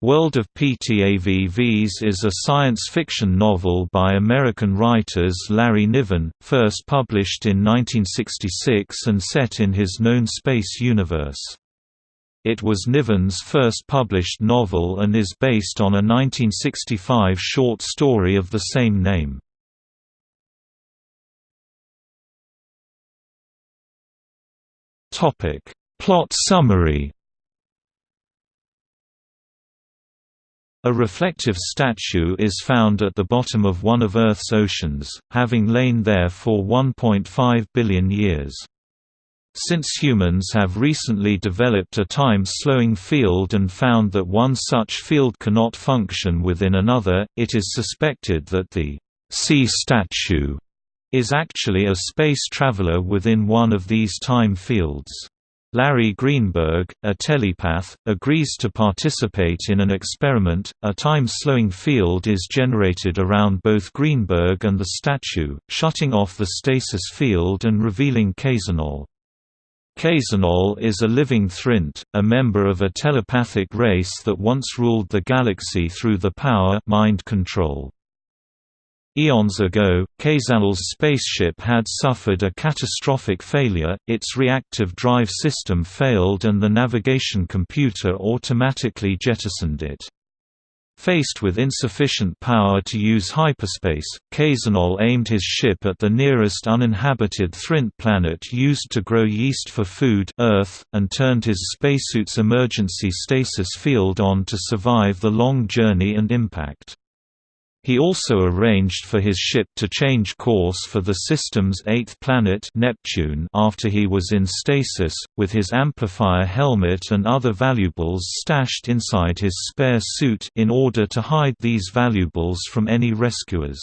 World of PTAVVs is a science fiction novel by American writers Larry Niven, first published in 1966 and set in his known space universe. It was Niven's first published novel and is based on a 1965 short story of the same name. Plot summary A reflective statue is found at the bottom of one of Earth's oceans, having lain there for 1.5 billion years. Since humans have recently developed a time-slowing field and found that one such field cannot function within another, it is suspected that the sea statue is actually a space traveler within one of these time fields. Larry Greenberg, a telepath, agrees to participate in an experiment. A time-slowing field is generated around both Greenberg and the statue, shutting off the stasis field and revealing Kzanol. Kzanol is a living Thrint, a member of a telepathic race that once ruled the galaxy through the power mind control. Eons ago, Kzanol's spaceship had suffered a catastrophic failure, its reactive drive system failed and the navigation computer automatically jettisoned it. Faced with insufficient power to use hyperspace, Kzanol aimed his ship at the nearest uninhabited Thrint planet used to grow yeast for food Earth, and turned his spacesuit's emergency stasis field on to survive the long journey and impact. He also arranged for his ship to change course for the system's eighth planet Neptune after he was in stasis, with his amplifier helmet and other valuables stashed inside his spare suit in order to hide these valuables from any rescuers.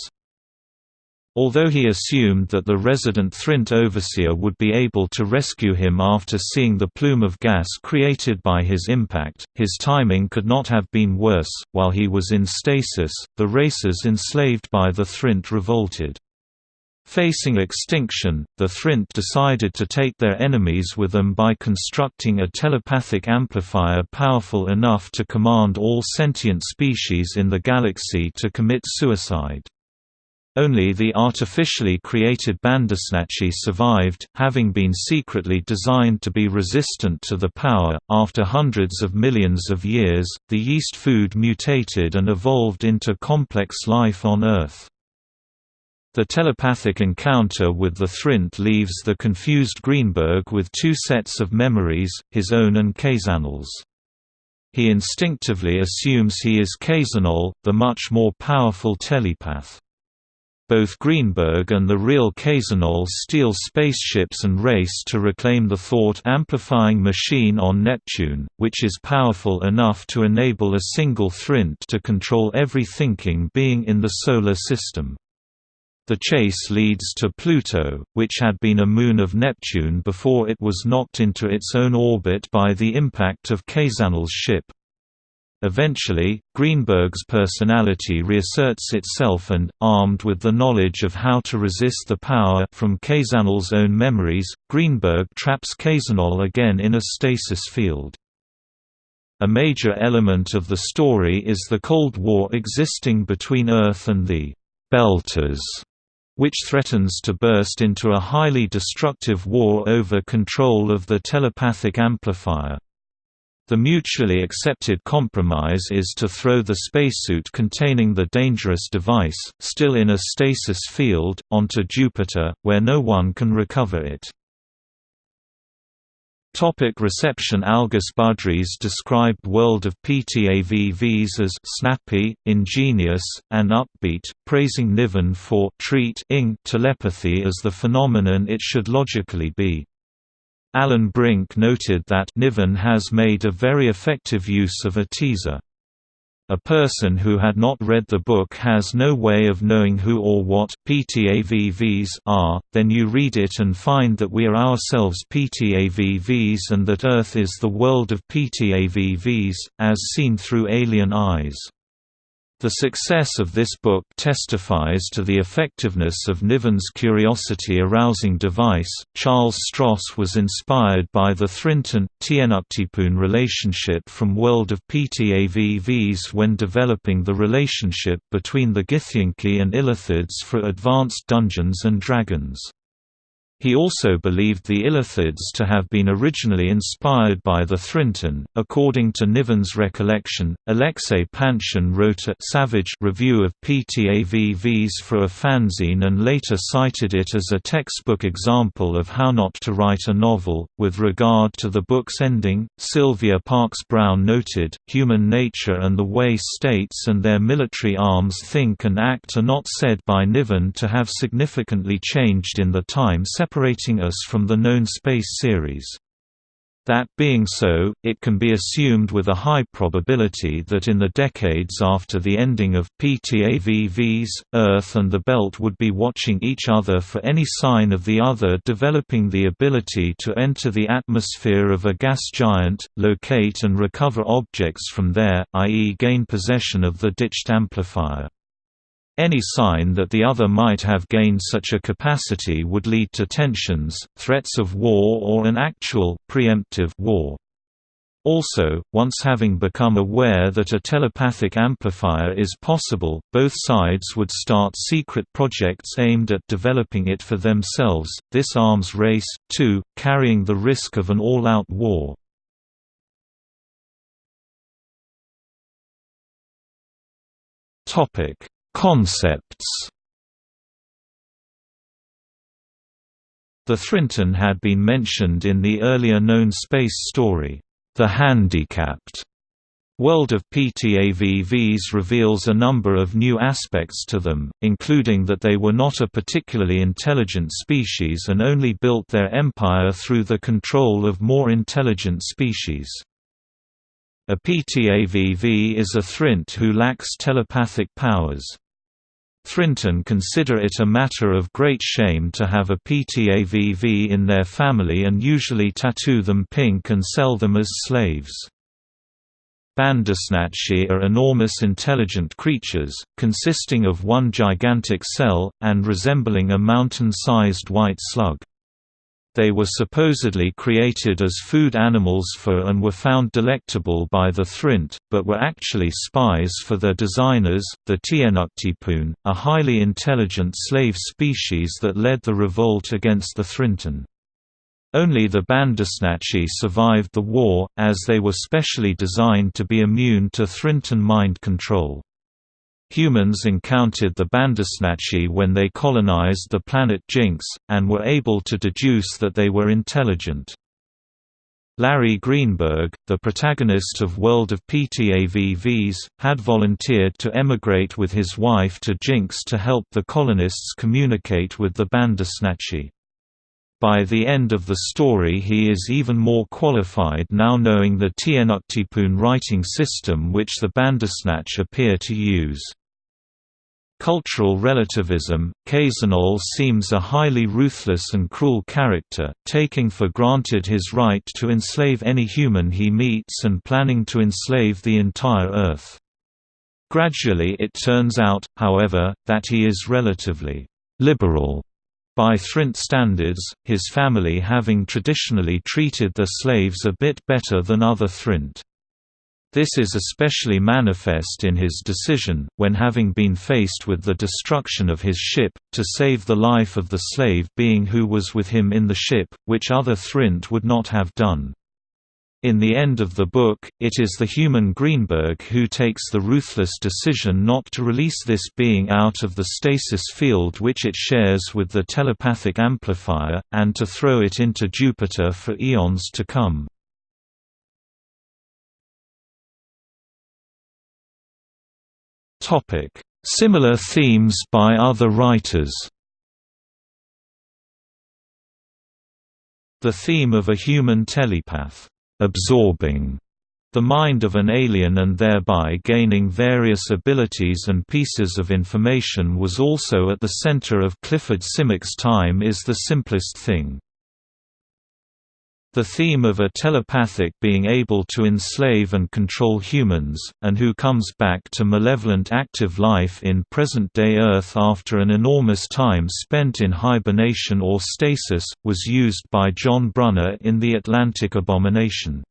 Although he assumed that the resident Thrint overseer would be able to rescue him after seeing the plume of gas created by his impact, his timing could not have been worse. While he was in stasis, the races enslaved by the Thrint revolted. Facing extinction, the Thrint decided to take their enemies with them by constructing a telepathic amplifier powerful enough to command all sentient species in the galaxy to commit suicide. Only the artificially created Bandersnatchi survived, having been secretly designed to be resistant to the power. After hundreds of millions of years, the yeast food mutated and evolved into complex life on Earth. The telepathic encounter with the Thrint leaves the confused Greenberg with two sets of memories, his own and Kzanol's. He instinctively assumes he is Kzanol, the much more powerful telepath. Both Greenberg and the real Kzanol steal spaceships and race to reclaim the thought-amplifying machine on Neptune, which is powerful enough to enable a single Thrint to control every thinking being in the Solar System. The chase leads to Pluto, which had been a moon of Neptune before it was knocked into its own orbit by the impact of Kzanol's ship. Eventually, Greenberg's personality reasserts itself and, armed with the knowledge of how to resist the power from Kzanol's own memories, Greenberg traps Kzanol again in a stasis field. A major element of the story is the Cold War existing between Earth and the Belters, which threatens to burst into a highly destructive war over control of the telepathic amplifier. The mutually accepted compromise is to throw the spacesuit containing the dangerous device, still in a stasis field, onto Jupiter, where no one can recover it. Topic reception Algis Budrys described World of PTAVVs as snappy, ingenious, and upbeat, praising Niven for treat telepathy as the phenomenon it should logically be. Alan Brink noted that Niven has made a very effective use of a teaser. A person who had not read the book has no way of knowing who or what PTAVVs are, then you read it and find that we are ourselves PTAVVs and that Earth is the world of PTAVVs, as seen through alien eyes. The success of this book testifies to the effectiveness of Niven's curiosity-arousing device. Charles Stross was inspired by the Thrintun Tnuctipun relationship from World of PTAVVs when developing the relationship between the Githyanki and Illithids for Advanced Dungeons and Dragons. He also believed the Illithids to have been originally inspired by the Thrintun. According to Niven's recollection, Alexei Panshin wrote a savage review of PTAVVs for a fanzine and later cited it as a textbook example of how not to write a novel. With regard to the book's ending, Sylvia Parks Brown noted, Human nature and the way states and their military arms think and act are not said by Niven to have significantly changed in the time separating us from the known space series. That being so, it can be assumed with a high probability that in the decades after the ending of PTAVVs, Earth and the Belt would be watching each other for any sign of the other developing the ability to enter the atmosphere of a gas giant, locate and recover objects from there, i.e. gain possession of the ditched amplifier. Any sign that the other might have gained such a capacity would lead to tensions, threats of war or an actual, preemptive war. Also, once having become aware that a telepathic amplifier is possible, both sides would start secret projects aimed at developing it for themselves, this arms race, too, carrying the risk of an all-out war. Concepts The Thrintun had been mentioned in the earlier known space story, The Handicapped. World of PTAVVs reveals a number of new aspects to them, including that they were not a particularly intelligent species and only built their empire through the control of more intelligent species. A PTAVV is a Thrint who lacks telepathic powers. Thrintun consider it a matter of great shame to have a PTAVV in their family and usually tattoo them pink and sell them as slaves. Bandersnatchi are enormous intelligent creatures, consisting of one gigantic cell, and resembling a mountain-sized white slug. They were supposedly created as food animals for and were found delectable by the Thrint, but were actually spies for their designers, the Tnuctipun, a highly intelligent slave species that led the revolt against the Thrintun. Only the Bandersnatchi survived the war, as they were specially designed to be immune to Thrintun mind control. Humans encountered the Bandersnatchi when they colonized the planet Jinx, and were able to deduce that they were intelligent. Larry Greenberg, the protagonist of World of PTAVVs, had volunteered to emigrate with his wife to Jinx to help the colonists communicate with the Bandersnatchi. By the end of the story he is even more qualified now knowing the Tnuctipun writing system which the Bandersnatch appear to use. Cultural relativism, Kzanol seems a highly ruthless and cruel character, taking for granted his right to enslave any human he meets and planning to enslave the entire Earth. Gradually it turns out, however, that he is relatively liberal by Thrint standards, his family having traditionally treated their slaves a bit better than other Thrint. This is especially manifest in his decision, when having been faced with the destruction of his ship, to save the life of the slave being who was with him in the ship, which other Thrint would not have done. In the end of the book, it is the human Greenberg who takes the ruthless decision not to release this being out of the stasis field which it shares with the telepathic amplifier, and to throw it into Jupiter for eons to come. Similar themes by other writers. The theme of a human telepath absorbing the mind of an alien and thereby gaining various abilities and pieces of information was also at the center of Clifford Simak's Time is the Simplest Thing. The theme of a telepathic being able to enslave and control humans, and who comes back to malevolent active life in present-day Earth after an enormous time spent in hibernation or stasis, was used by John Brunner in The Atlantic Abomination.